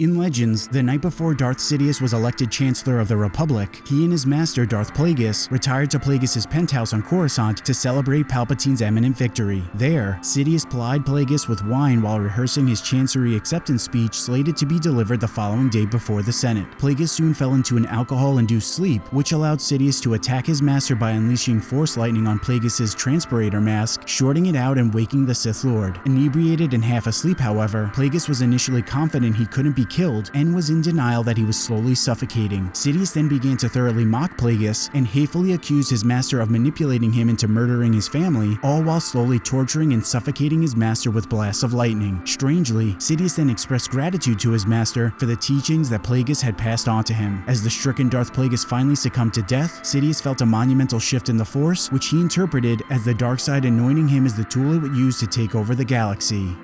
In Legends, the night before Darth Sidious was elected Chancellor of the Republic, he and his master Darth Plagueis retired to Plagueis' penthouse on Coruscant to celebrate Palpatine's imminent victory. There, Sidious plied Plagueis with wine while rehearsing his Chancery acceptance speech slated to be delivered the following day before the Senate. Plagueis soon fell into an alcohol-induced sleep, which allowed Sidious to attack his master by unleashing Force Lightning on Plagueis' transpirator mask, shorting it out and waking the Sith Lord. Inebriated and half asleep, however, Plagueis was initially confident he couldn't be killed and was in denial that he was slowly suffocating. Sidious then began to thoroughly mock Plagueis and hatefully accused his master of manipulating him into murdering his family, all while slowly torturing and suffocating his master with blasts of lightning. Strangely, Sidious then expressed gratitude to his master for the teachings that Plagueis had passed on to him. As the stricken Darth Plagueis finally succumbed to death, Sidious felt a monumental shift in the Force, which he interpreted as the dark side anointing him as the tool it would use to take over the galaxy.